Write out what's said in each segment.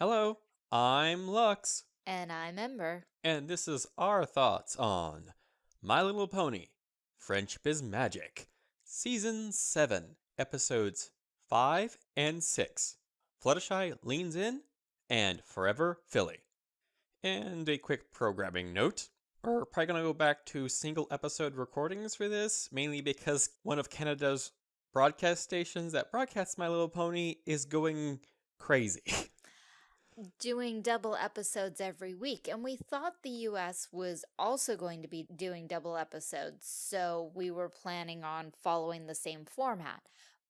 Hello, I'm Lux, And I'm Ember. and this is our thoughts on My Little Pony Friendship is Magic, Season 7, Episodes 5 and 6. Fluttershy leans in, and Forever Filly. And a quick programming note. We're probably going to go back to single episode recordings for this, mainly because one of Canada's broadcast stations that broadcasts My Little Pony is going crazy. Doing double episodes every week. And we thought the US was also going to be doing double episodes. So we were planning on following the same format.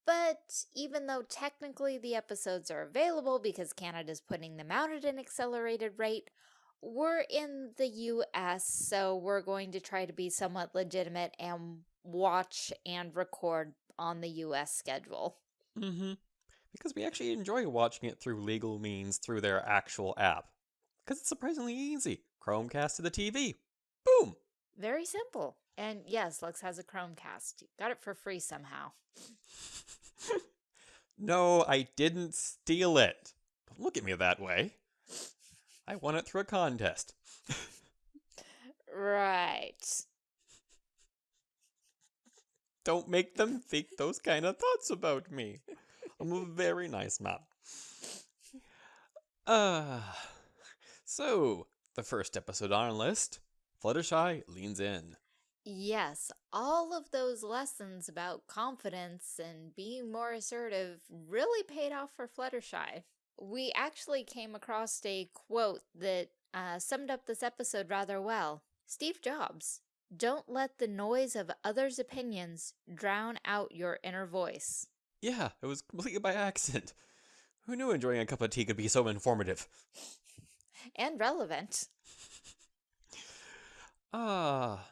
But even though technically the episodes are available because Canada's putting them out at an accelerated rate, we're in the US, so we're going to try to be somewhat legitimate and watch and record on the US schedule. Mm-hmm. Because we actually enjoy watching it through legal means through their actual app. Because it's surprisingly easy. Chromecast to the TV. Boom! Very simple. And yes, Lux has a Chromecast. Got it for free somehow. no, I didn't steal it. Don't look at me that way. I won it through a contest. Right. Don't make them think those kind of thoughts about me. I'm a very nice man. Uh, so, the first episode on our list Fluttershy leans in. Yes, all of those lessons about confidence and being more assertive really paid off for Fluttershy. We actually came across a quote that uh, summed up this episode rather well. Steve Jobs, don't let the noise of others' opinions drown out your inner voice. Yeah, it was completely by accident. Who knew enjoying a cup of tea could be so informative? And relevant. Ah.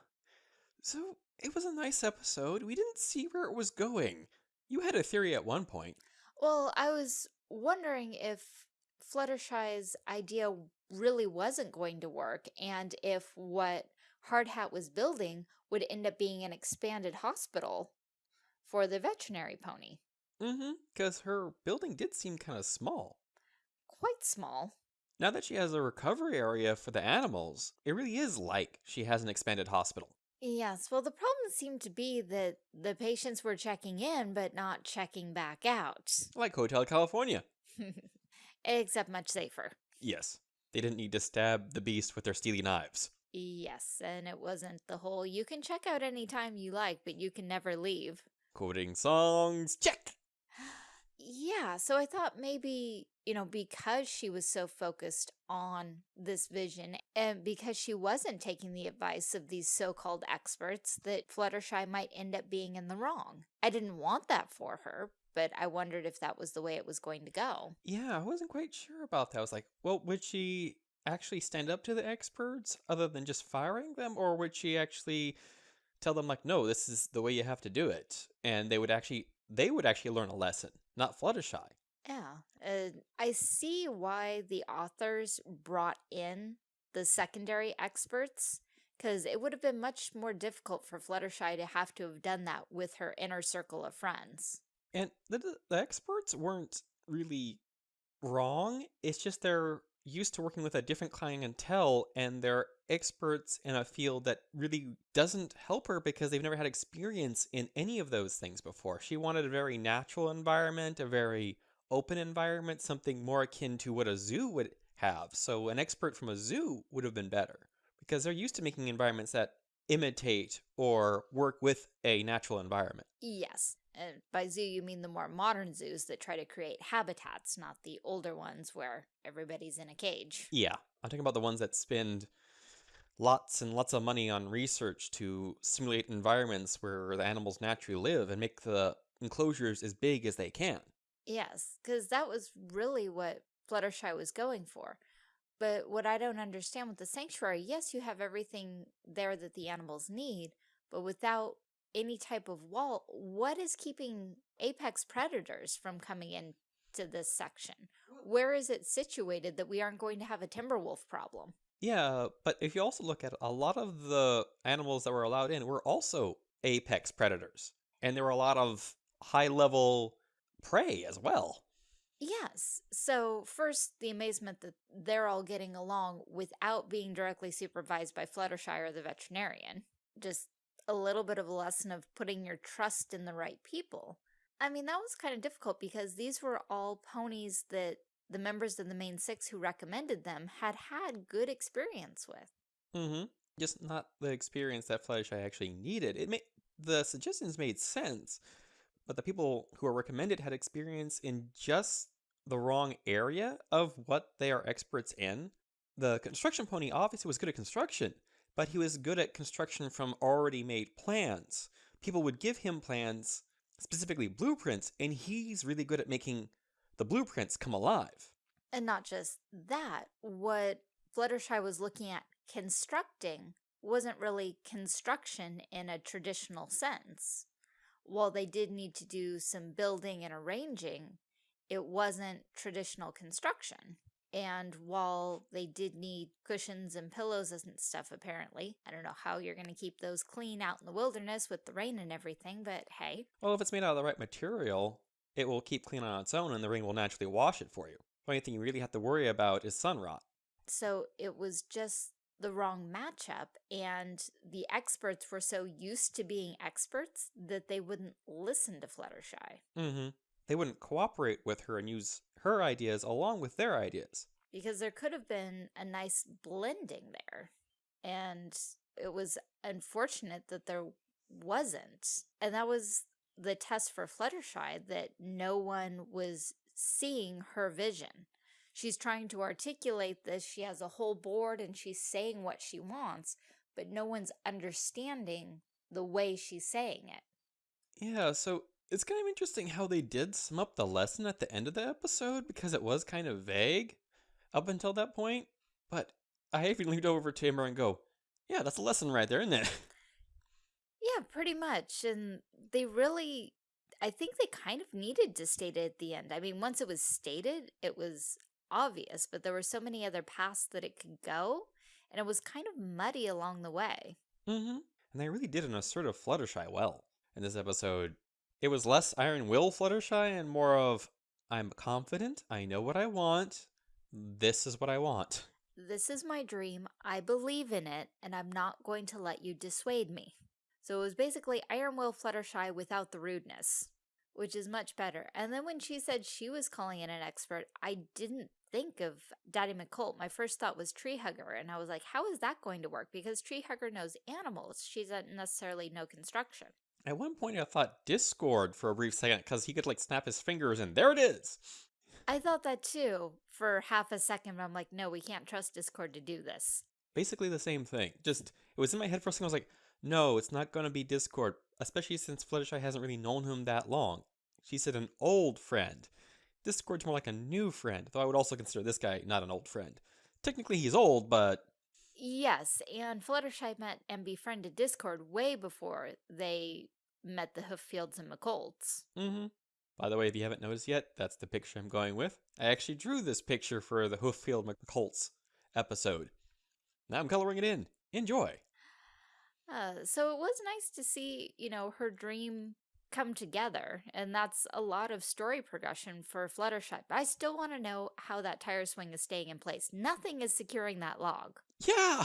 so it was a nice episode. We didn't see where it was going. You had a theory at one point. Well, I was wondering if Fluttershy's idea really wasn't going to work and if what Hardhat was building would end up being an expanded hospital for the veterinary pony. Mm-hmm. Because her building did seem kind of small. Quite small. Now that she has a recovery area for the animals, it really is like she has an expanded hospital. Yes, well, the problem seemed to be that the patients were checking in but not checking back out. Like Hotel California. Except much safer. Yes. They didn't need to stab the beast with their steely knives. Yes, and it wasn't the whole you can check out anytime you like, but you can never leave. Quoting songs, check! Yeah, so I thought maybe, you know, because she was so focused on this vision and because she wasn't taking the advice of these so-called experts that Fluttershy might end up being in the wrong. I didn't want that for her, but I wondered if that was the way it was going to go. Yeah, I wasn't quite sure about that. I was like, well, would she actually stand up to the experts other than just firing them? Or would she actually tell them like, no, this is the way you have to do it? And they would actually, they would actually learn a lesson, not Fluttershy. Yeah, uh, I see why the authors brought in the secondary experts because it would have been much more difficult for Fluttershy to have to have done that with her inner circle of friends. And the, the experts weren't really wrong. It's just they're used to working with a different clientele and they're experts in a field that really doesn't help her because they've never had experience in any of those things before. She wanted a very natural environment, a very open environment, something more akin to what a zoo would have. So an expert from a zoo would have been better because they're used to making environments that imitate or work with a natural environment. Yes, and by zoo you mean the more modern zoos that try to create habitats, not the older ones where everybody's in a cage. Yeah, I'm talking about the ones that spend lots and lots of money on research to simulate environments where the animals naturally live and make the enclosures as big as they can. Yes, because that was really what Fluttershy was going for. But what I don't understand with the sanctuary, yes, you have everything there that the animals need, but without any type of wall, what is keeping apex predators from coming into this section? Where is it situated that we aren't going to have a timber wolf problem? Yeah, but if you also look at it, a lot of the animals that were allowed in were also apex predators. And there were a lot of high level prey as well. Yes. So, first, the amazement that they're all getting along without being directly supervised by Fluttershy or the veterinarian. Just a little bit of a lesson of putting your trust in the right people. I mean, that was kind of difficult because these were all ponies that the members of the main six who recommended them had had good experience with. Mm-hmm. Just not the experience that Fluttershy actually needed. It made the suggestions made sense, but the people who are recommended had experience in just the wrong area of what they are experts in. The construction pony obviously was good at construction, but he was good at construction from already made plans. People would give him plans, specifically blueprints, and he's really good at making the blueprints come alive. And not just that, what Fluttershy was looking at constructing wasn't really construction in a traditional sense. While they did need to do some building and arranging, it wasn't traditional construction. And while they did need cushions and pillows and stuff, apparently, I don't know how you're going to keep those clean out in the wilderness with the rain and everything, but hey. Well, if it's made out of the right material, it will keep clean on its own and the rain will naturally wash it for you. The only thing you really have to worry about is sun rot. So it was just the wrong matchup, and the experts were so used to being experts that they wouldn't listen to Fluttershy. Mm-hmm. They wouldn't cooperate with her and use her ideas along with their ideas. Because there could have been a nice blending there. And it was unfortunate that there wasn't. And that was the test for Fluttershy, that no one was seeing her vision. She's trying to articulate this. She has a whole board and she's saying what she wants, but no one's understanding the way she's saying it. Yeah, so it's kind of interesting how they did sum up the lesson at the end of the episode because it was kind of vague up until that point. But I even leaned over to Amber and go, yeah, that's a lesson right there, isn't it? Yeah, pretty much. And they really, I think they kind of needed to state it at the end. I mean, once it was stated, it was obvious, but there were so many other paths that it could go, and it was kind of muddy along the way. Mm-hmm. And they really did an assertive Fluttershy well in this episode. It was less Iron Will Fluttershy and more of, I'm confident, I know what I want, this is what I want. This is my dream, I believe in it, and I'm not going to let you dissuade me. So it was basically Iron Will Fluttershy without the rudeness, which is much better. And then when she said she was calling in an expert, I didn't think of Daddy McColt. My first thought was Tree Hugger, and I was like, how is that going to work? Because Tree Hugger knows animals. She doesn't necessarily know construction. At one point, I thought Discord for a brief second because he could like snap his fingers and there it is. I thought that too for half a second, but I'm like, no, we can't trust Discord to do this. Basically the same thing. Just, it was in my head for a second. I was like, no, it's not going to be Discord, especially since Fluttershy hasn't really known him that long. She said an old friend. Discord's more like a new friend, though I would also consider this guy not an old friend. Technically, he's old, but. Yes, and Fluttershy met and befriended Discord way before they met the Hooffields and McColts. Mm-hmm. By the way, if you haven't noticed yet, that's the picture I'm going with. I actually drew this picture for the Hooffield McColts episode. Now I'm coloring it in. Enjoy. Uh, so it was nice to see, you know, her dream come together, and that's a lot of story progression for Fluttershy. But I still want to know how that tire swing is staying in place. Nothing is securing that log. Yeah!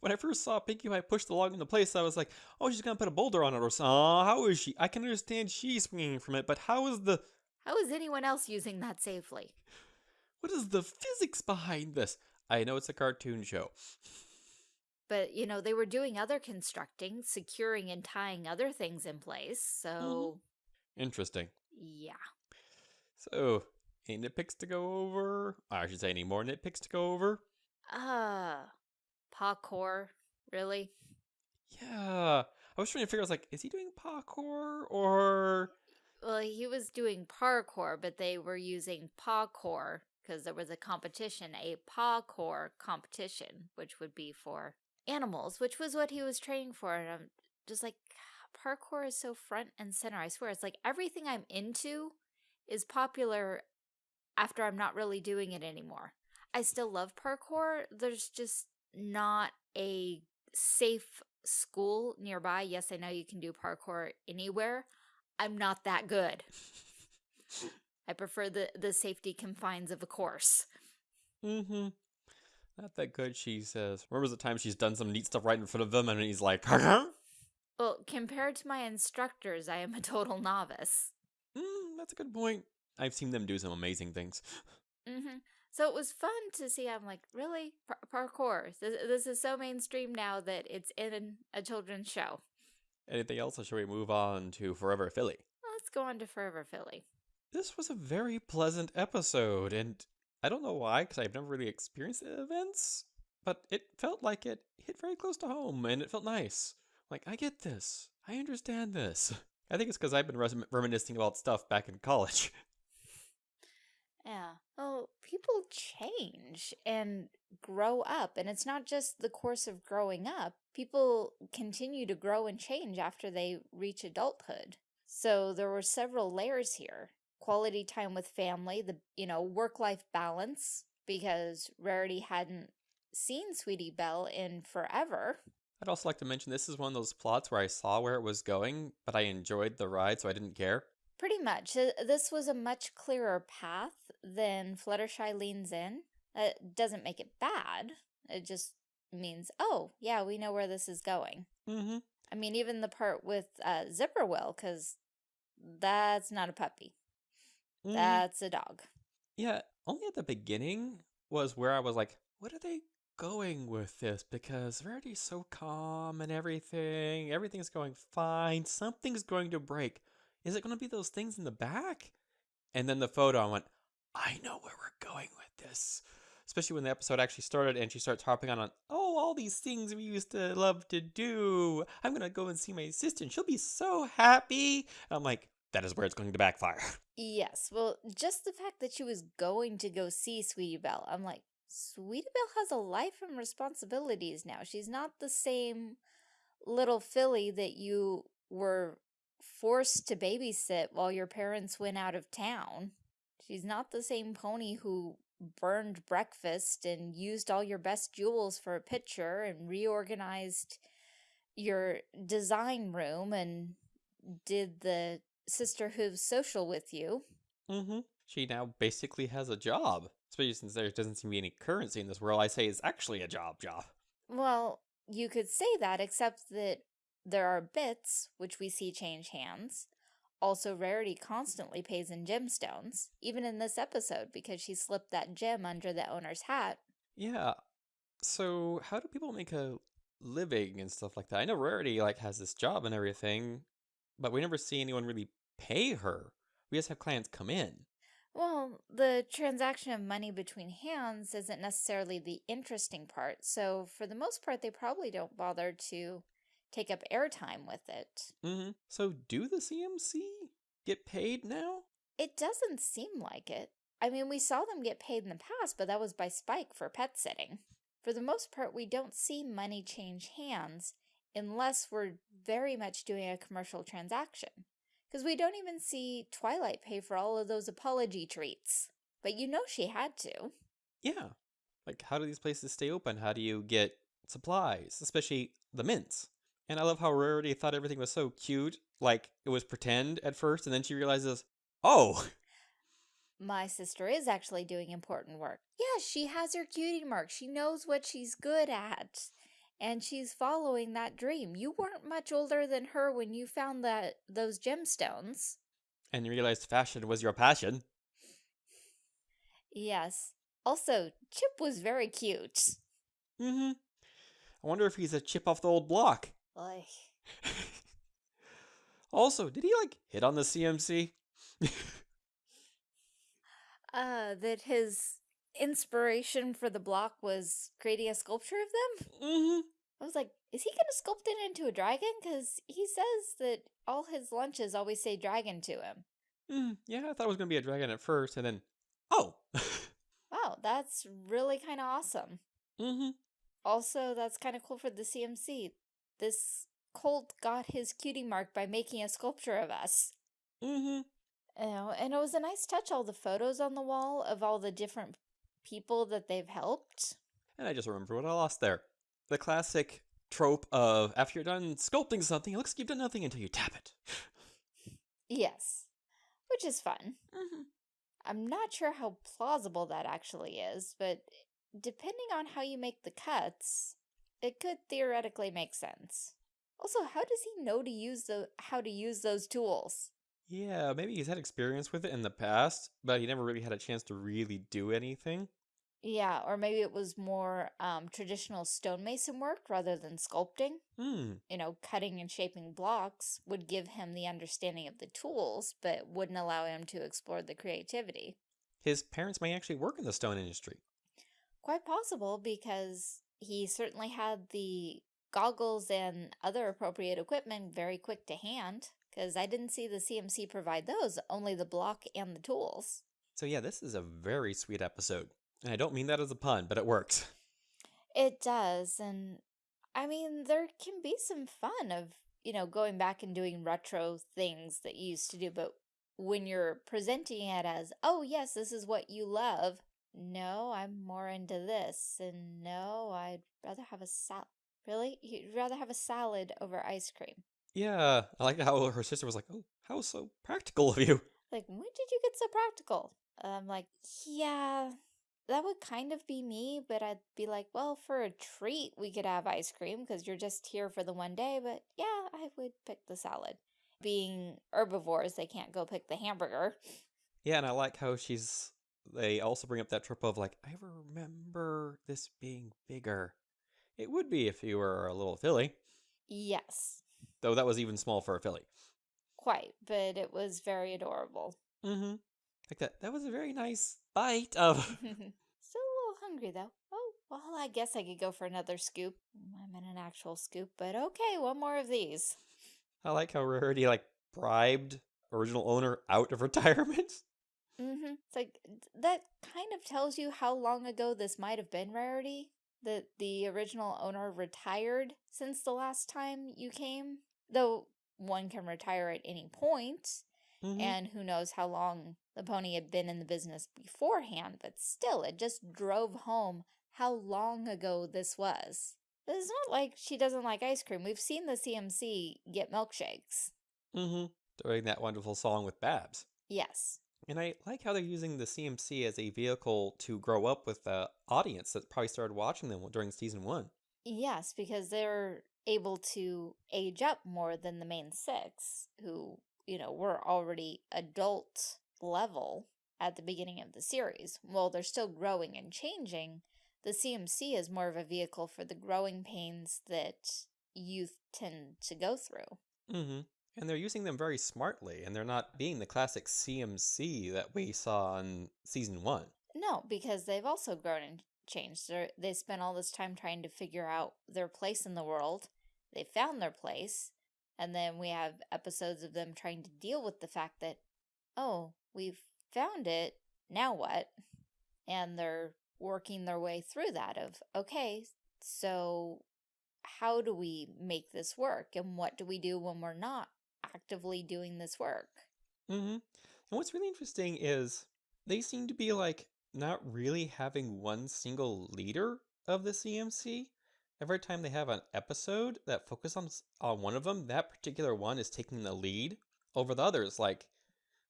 When I first saw Pinkie Pie push the log into place, I was like, oh, she's gonna put a boulder on it or something. Oh, how is she? I can understand she's swinging from it, but how is the... How is anyone else using that safely? What is the physics behind this? I know it's a cartoon show. But, you know, they were doing other constructing, securing and tying other things in place, so... Mm -hmm. Interesting. Yeah. So, any nitpicks to go over? I should say any more nitpicks to go over? Uh, parkour, really? Yeah. I was trying to figure, I was like, is he doing parkour or... Well, he was doing parkour, but they were using parkour because there was a competition, a parkour competition, which would be for animals, which was what he was training for. And I'm just like, parkour is so front and center. I swear, it's like everything I'm into is popular after I'm not really doing it anymore. I still love parkour. There's just not a safe school nearby. Yes, I know you can do parkour anywhere. I'm not that good. I prefer the, the safety confines of a course. Mm-hmm. Not that good, she says. Remembers the time she's done some neat stuff right in front of him and he's like, huh? Well, compared to my instructors, I am a total novice. Mm, that's a good point. I've seen them do some amazing things. hmm So it was fun to see. I'm like, really? Par- parkour. This, this is so mainstream now that it's in a children's show. Anything else, or should we move on to Forever Filly? Let's go on to Forever Filly. This was a very pleasant episode, and I don't know why, because I've never really experienced the events, but it felt like it hit very close to home, and it felt nice. Like, I get this. I understand this. I think it's because I've been res- reminiscing about stuff back in college. Yeah. Well, people change and grow up, and it's not just the course of growing up. People continue to grow and change after they reach adulthood. So there were several layers here. Quality time with family, the, you know, work-life balance, because Rarity hadn't seen Sweetie Belle in forever. I'd also like to mention this is one of those plots where I saw where it was going, but I enjoyed the ride, so I didn't care. Pretty much. Uh, This was a much clearer path than Fluttershy leans in. It doesn't make it bad. It just means, oh, yeah, we know where this is going. Mm-hmm. I mean, even the part with uh, Zipporwhill, because that's not a puppy. Mm-hmm. That's a dog. Yeah, only at the beginning was where I was like, what are they going with this? Because Rarity's so calm and everything. Everything's going fine. Something's going to break. Is it going to be those things in the back? And then the photo, I went, I know where we're going with this. Especially when the episode actually started and she starts harping on, on oh, all these things we used to love to do. I'm going to go and see my sister she'll be so happy. And I'm like, that is where it's going to backfire. Yes, well, just the fact that she was going to go see Sweetie Belle, I'm like, Sweetie Belle has a life and responsibilities now. She's not the same little filly that you were forced to babysit while your parents went out of town. She's not the same pony who burned breakfast and used all your best jewels for a picture and reorganized your design room and did the sisterhood social with you. Mm-hmm. She now basically has a job. Especially since there doesn't seem to be any currency in this world, I say it's actually a job job. Well, you could say that, except that there are bits, which we see change hands. Also, Rarity constantly pays in gemstones, even in this episode, because she slipped that gem under the owner's hat. Yeah. So how do people make a living and stuff like that? I know Rarity like has this job and everything, but we never see anyone really pay her. We just have clients come in. Well, the transaction of money between hands isn't necessarily the interesting part, so for the most part, they probably don't bother to take up airtime with it. Mm-hmm. So do the CMC get paid now? It doesn't seem like it. I mean, we saw them get paid in the past, but that was by Spike for pet sitting. For the most part, we don't see money change hands unless we're very much doing a commercial transaction. Because we don't even see Twilight pay for all of those apology treats. But you know she had to. Yeah. Like how do these places stay open? How do you get supplies, especially the mints? And I love how Rarity thought everything was so cute, like it was pretend at first, and then she realizes, oh, My sister is actually doing important work. Yeah, she has her cutie mark. She knows what she's good at. And she's following that dream. You weren't much older than her when you found that those gemstones. and you realized fashion was your passion. Yes. Also, Chip was very cute. Mm-hmm. I wonder if he's a chip off the old block. Like, also, did he like hit on the CMC? uh, that his inspiration for the block was creating a sculpture of them? mm-hmm. I was like, is he gonna sculpt it into a dragon? Because he says that all his lunches always say dragon to him. Mm, yeah, I thought it was gonna be a dragon at first, and then, oh. Wow, that's really kind of awesome. mm-hmm. Also, that's kind of cool for the CMC. This Colt got his cutie mark by making a sculpture of us. Mm-hmm. You know, and it was a nice touch, all the photos on the wall of all the different people that they've helped. And I just remember what I lost there. The classic trope of after you're done sculpting something, it looks like you've done nothing until you tap it. Yes, which is fun. Mm-hmm. I'm not sure how plausible that actually is, but depending on how you make the cuts, it could theoretically make sense. Also, how does he know to use the how to use those tools? Yeah, maybe he's had experience with it in the past, but he never really had a chance to really do anything. Yeah, or maybe it was more um, traditional stonemason work rather than sculpting. Hmm. You know, cutting and shaping blocks would give him the understanding of the tools, but wouldn't allow him to explore the creativity. His parents may actually work in the stone industry. Quite possible because he certainly had the goggles and other appropriate equipment very quick to hand because I didn't see the CMC provide those, only the block and the tools. So yeah, this is a very sweet episode. And I don't mean that as a pun, but it works. It does, and I mean, there can be some fun of, you know, going back and doing retro things that you used to do, but when you're presenting it as, oh yes, this is what you love, no, I'm more into this, and no, I'd rather have a salad. Really? You'd rather have a salad over ice cream? Yeah, I like how her sister was like, "Oh, how so practical of you." Like, when did you get so practical? I'm like, yeah, that would kind of be me, but I'd be like, well, for a treat, we could have ice cream because you're just here for the one day. But yeah, I would pick the salad. Being herbivores, they can't go pick the hamburger. Yeah, and I like how she's. They also bring up that trope of like, I remember this being bigger. It would be if you were a little filly, Yes, though that was even small for a filly. quite, but it was very adorable. Mm-hmm. Like that. That was a very nice bite of. Still a little hungry though. Oh, well, I guess I could go for another scoop. I'm in an actual scoop, but okay, one more of these. I like how Rarity like bribed original owner out of retirement. Mm-hmm. It's like that kind of tells you how long ago this might have been Rarity. That the original owner retired since the last time you came. Though one can retire at any point, Mhm. and who knows how long the pony had been in the business beforehand, but still, it just drove home how long ago this was. It's not like she doesn't like ice cream. We've seen the CMC get milkshakes. Mm-hmm. During that wonderful song with Babs. Yes. And I like how they're using the CMC as a vehicle to grow up with the audience that probably started watching them during season one. Yes, because they're able to age up more than the main six, who, you know, were already adult level at the beginning of the series. While they're still growing and changing, the CMC is more of a vehicle for the growing pains that youth tend to go through. Mm-hmm. And they're using them very smartly, and they're not being the classic CMC that we saw in season one. No, because they've also grown and changed. They're, they spent all this time trying to figure out their place in the world. They found their place. And then we have episodes of them trying to deal with the fact that, oh, we've found it. Now what? And they're working their way through that of, okay, so how do we make this work? And what do we do when we're not actively doing this work? Mm-hmm. And what's really interesting is they seem to be like not really having one single leader of the CMC. Every time they have an episode that focuses on on one of them, that particular one is taking the lead over the others. Like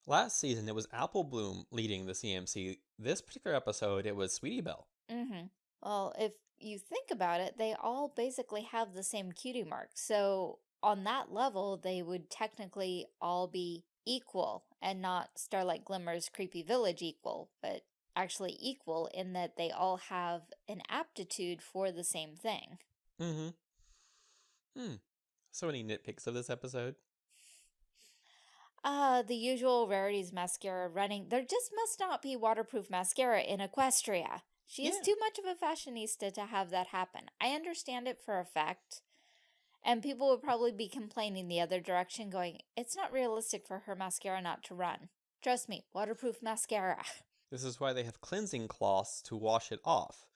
last season, it was Apple Bloom leading the CMC. This particular episode, it was Sweetie Belle. Mm-hmm. Well, if you think about it, they all basically have the same cutie mark. So on that level, they would technically all be equal and not Starlight Glimmer's Creepy Village equal, but actually equal in that they all have an aptitude for the same thing. Mm-hmm. Hmm. So many nitpicks of this episode. Uh, the usual Rarity's mascara running. There just must not be waterproof mascara in Equestria. She is too much of a fashionista to have that happen. I understand it for a fact. And people would probably be complaining the other direction, going, it's not realistic for her mascara not to run. Trust me, waterproof mascara. This is why they have cleansing cloths to wash it off.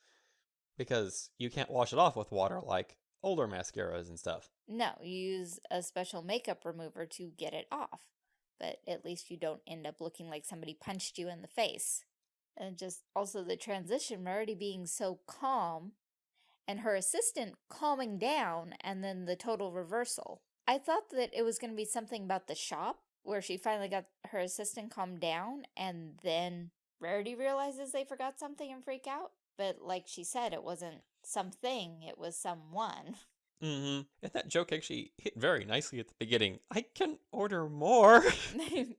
Because you can't wash it off with water like older mascaras and stuff. no, you use a special makeup remover to get it off. But at least you don't end up looking like somebody punched you in the face. And just also the transition, Rarity being so calm and her assistant calming down and then the total reversal. I thought that it was going to be something about the shop where she finally got her assistant calmed down and then Rarity realizes they forgot something and freak out. But like she said, it wasn't something, it was someone. Mm-hmm. And that joke actually hit very nicely at the beginning. I can order more.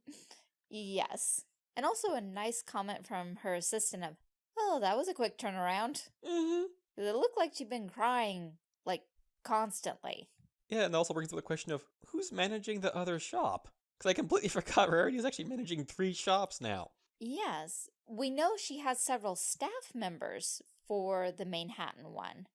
yes. And also a nice comment from her assistant of, oh, that was a quick turnaround. mm-hmm. It looked like she'd been crying, like, constantly. Yeah, and that also brings up the question of who's managing the other shop? Because I completely forgot Rarity is actually managing three shops now. Yes, we know she has several staff members for the Manhattan one,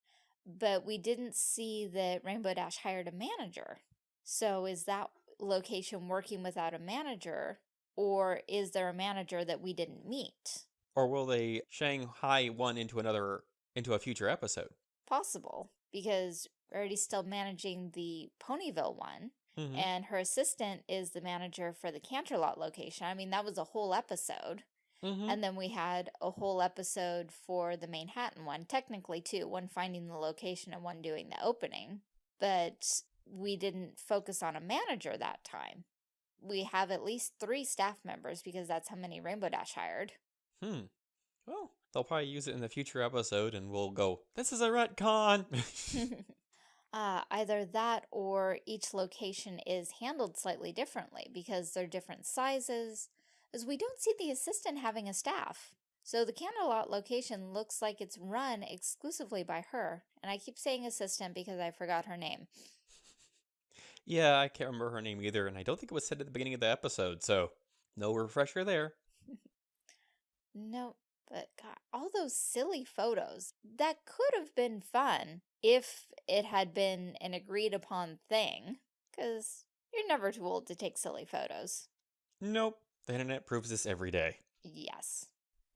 but we didn't see that Rainbow Dash hired a manager. So is that location working without a manager, or is there a manager that we didn't meet? Or will they Shanghai one into another into a future episode? Possible, because Rarity's still managing the Ponyville one, Mhm. and her assistant is the manager for the Canterlot location. I mean, that was a whole episode. Mhm. And then we had a whole episode for the Manhattan one, technically two, one finding the location and one doing the opening. But we didn't focus on a manager that time. We have at least three staff members because that's how many Rainbow Dash hired. Hmm. Well, they'll probably use it in the future episode, and we'll go. This is a retcon. uh, either that or each location is handled slightly differently because they're different sizes, as we don't see the assistant having a staff. So the Canterlot location looks like it's run exclusively by her, and I keep saying assistant because I forgot her name. yeah, I can't remember her name either, and I don't think it was said at the beginning of the episode, so no refresher there. No, but God, all those silly photos, that could have been fun if it had been an agreed upon thing, because you're never too old to take silly photos. Nope. The internet proves this every day. Yes.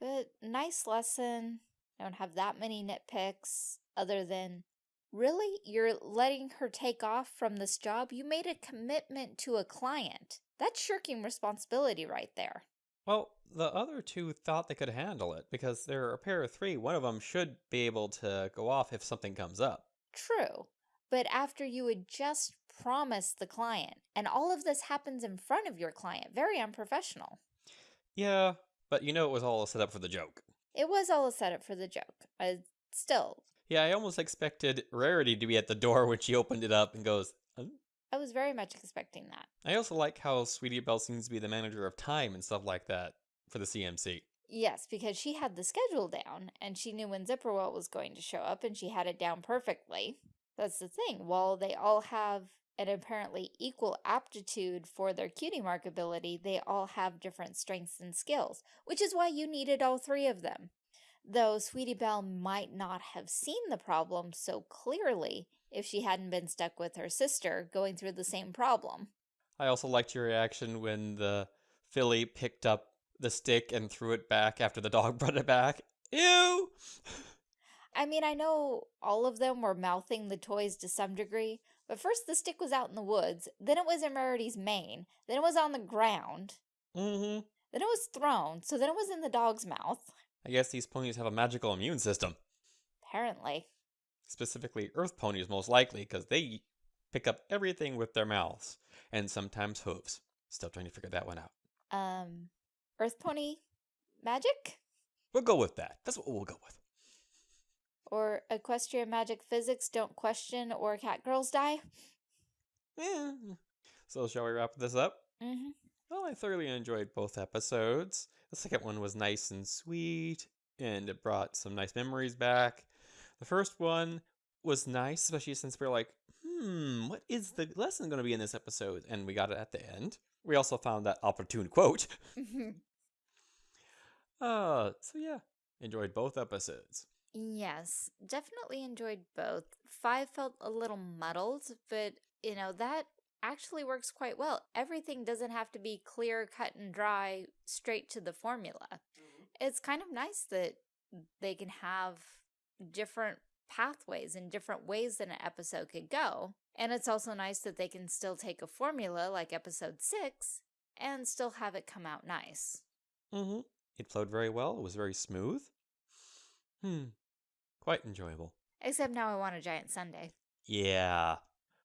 But nice lesson. Don't have that many nitpicks other than really you're letting her take off from this job. You made a commitment to a client. That's shirking responsibility right there. Well, the other two thought they could handle it because they're a pair of three. One of them should be able to go off if something comes up. True. But after you had just promised the client, and all of this happens in front of your client, very unprofessional. Yeah, but you know it was all a setup for the joke. It was all a setup for the joke. Uh, still, Yeah, I almost expected Rarity to be at the door when she opened it up and goes, "Huh?" I was very much expecting that. I also like how Sweetie Belle seems to be the manager of time and stuff like that for the CMC. Yes, because she had the schedule down and she knew when Zipporwhill was going to show up and she had it down perfectly. That's the thing. While they all have an apparently equal aptitude for their cutie mark ability, they all have different strengths and skills, which is why you needed all three of them. Though Sweetie Belle might not have seen the problem so clearly if she hadn't been stuck with her sister going through the same problem. I also liked your reaction when the filly picked up the stick and threw it back after the dog brought it back. Ew! I mean, I know all of them were mouthing the toys to some degree, but first the stick was out in the woods, then it was in Rarity's mane, then it was on the ground, Mm-hmm. then it was thrown, so then it was in the dog's mouth. I guess these ponies have a magical immune system. Apparently. Specifically, earth ponies, most likely, because they pick up everything with their mouths and sometimes hooves. Still trying to figure that one out. Um, Earth Pony magic? We'll go with that. That's what we'll go with. Or equestrian magic physics don't question or cat girls die? Eh. So, shall we wrap this up? Mm-hmm. Well, I thoroughly enjoyed both episodes. The second one was nice and sweet, and it brought some nice memories back. The first one was nice, especially since we are like, hmm, what is the lesson going to be in this episode? And we got it at the end. We also found that opportune quote. Uh, so yeah, enjoyed both episodes. Yes, definitely enjoyed both. Five felt a little muddled, but you know, that actually works quite well. Everything doesn't have to be clear, cut and dry, straight to the formula. It's kind of nice that they can have different pathways and different ways that an episode could go. And it's also nice that they can still take a formula like episode six and still have it come out nice. Mm-hmm. It flowed very well. It was very smooth. Hmm. Quite enjoyable. Except now I want a giant sundae. Yeah.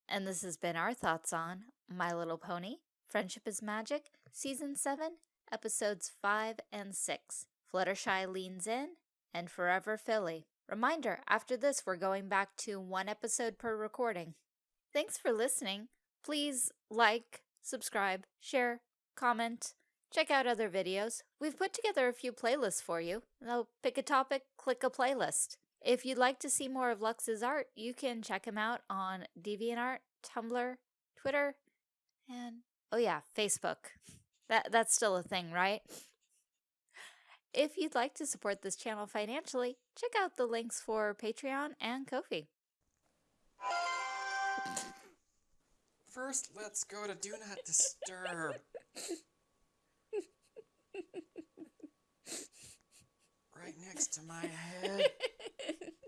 And this has been our thoughts on My Little Pony Friendship is Magic, Season 7, Episodes 5 and 6. Fluttershy Leans In, and Forever Filly. Reminder after this, we're going back to one episode per recording. Thanks for listening. Please like, subscribe, share, comment, check out other videos. We've put together a few playlists for you. Now, pick a topic, click a playlist. If you'd like to see more of Lux's art, you can check him out on DeviantArt, Tumblr, Twitter, and oh yeah, Facebook. That that's still a thing, right? If you'd like to support this channel financially, check out the links for Patreon and Ko-fi. First, let's go to Do Not Disturb. right next to my head.